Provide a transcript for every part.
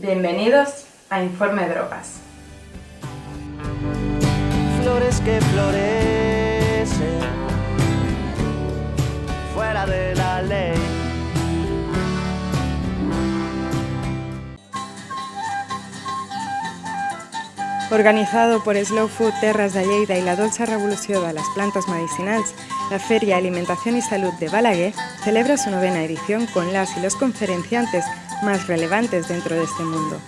Bienvenidos a Informe Drogas. Flores que florecen fuera de la ley. Organizado por Slow Food Terras de Lleida y la Dolce Revolució de las Plantas Medicinals, la Feria Alimentación y Salud de Balaguer celebra su novena edición con las y los conferenciantes más relevantes dentro de este mundo.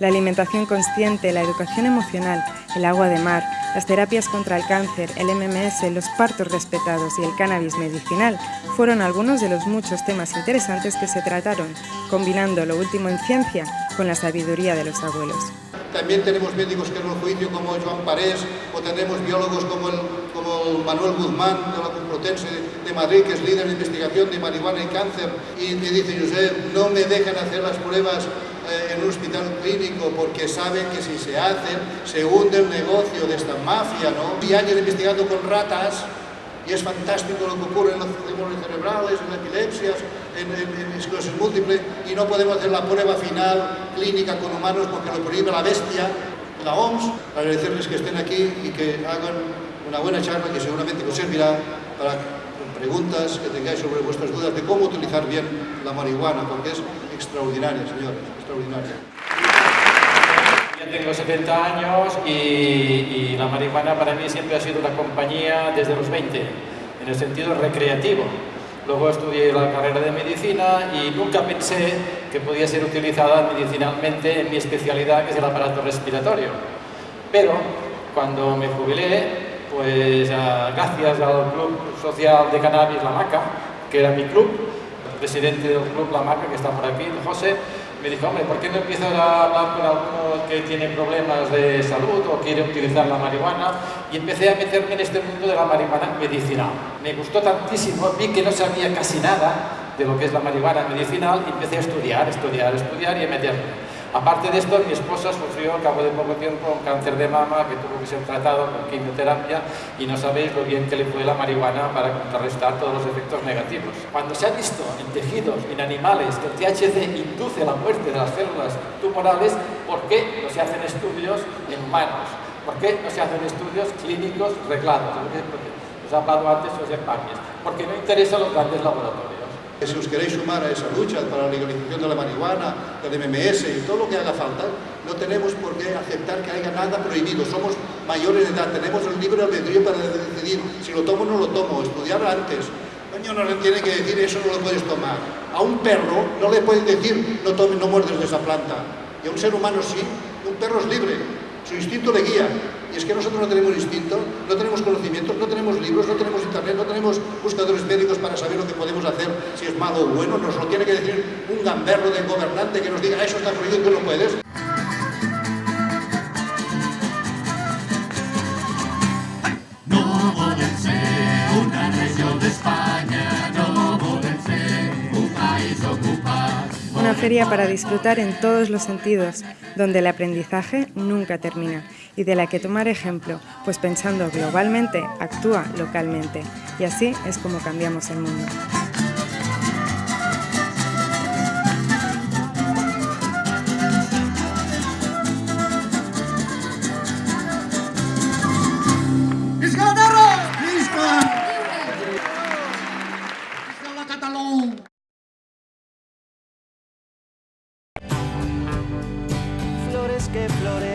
La alimentación consciente, la educación emocional, el agua de mar, las terapias contra el cáncer, el MMS, los partos respetados y el cannabis medicinal fueron algunos de los muchos temas interesantes que se trataron, combinando lo último en ciencia con la sabiduría de los abuelos. También tenemos médicos que nos juicio como Joan Parés o tenemos biólogos como el, como Manuel Guzmán de la Complutense de Madrid, que es líder de investigación de marihuana y cáncer, y me dice, Josep, no me dejan hacer las pruebas eh, en un hospital clínico porque saben que si se hacen se hunde el negocio de esta mafia, ¿no? Y años investigando con ratas y es fantástico lo que ocurre en los tumores cerebrales, en epilepsias, en, en, esclerosis múltiple y no podemos hacer la prueba final clínica con humanos porque lo prohíbe la bestia, la OMS. Agradecerles que estén aquí y que hagan una buena charla que seguramente os servirá para preguntas que tengáis sobre vuestras dudas de cómo utilizar bien la marihuana, porque es extraordinaria, señores, extraordinaria. Ya tengo 70 años y, y, la marihuana para mí siempre ha sido una compañía desde los 20, en el sentido recreativo. Luego estudié la carrera de medicina y nunca pensé que podía ser utilizada medicinalmente en mi especialidad, que es el aparato respiratorio. Pero cuando me jubilé, pues gracias al Club Social de Cannabis La Maca, que era mi club, el presidente del Club La Maca, que está por aquí, José, me dijo, hombre, ¿por qué no empiezas a hablar con alguno que tiene problemas de salud o quiere utilizar la marihuana? Y empecé a meterme en este mundo de la marihuana medicinal. Me gustó tantísimo, vi que no sabía casi nada de lo que es la marihuana medicinal y empecé a estudiar, estudiar, estudiar y a meterme. Aparte de esto, mi esposa sufrió al cabo de poco tiempo un cáncer de mama que tuvo que ser tratado con quimioterapia y no sabéis lo bien que le fue la marihuana para contrarrestar todos los efectos negativos. Cuando se ha visto en tejidos, en animales, que el THC induce la muerte de las células tumorales, ¿por qué no se hacen estudios en humanos? ¿Por qué no se hacen estudios clínicos reglados? Os he hablado antes, José Páñez. Porque no interesa los grandes laboratorios. Si os queréis sumar a esa lucha para la legalización de la marihuana, del MMS y todo lo que haga falta, no tenemos por qué aceptar que haya nada prohibido. Somos mayores de edad, tenemos el libre albedrío para decidir si lo tomo o no lo tomo, estudiar antes. Coño, no le tiene que decir eso no lo puedes tomar. A un perro no le pueden decir no tomes, no muerdes de esa planta. Y a un ser humano sí, un perro es libre, su instinto le guía. Y es que nosotros no tenemos instinto, no tenemos conocimientos, no tenemos libros, no tenemos para saber lo que podemos hacer, si es malo o bueno. Nos lo tiene que decir un gamberro de gobernante que nos diga eso está prohibido y tú no puedes. No una región de España, no ser un país ocupado. Una feria para disfrutar en todos los sentidos, donde el aprendizaje nunca termina y de la que tomar ejemplo, pues pensando globalmente, actúa localmente. Y así es como cambiamos el mundo. Flores que florecen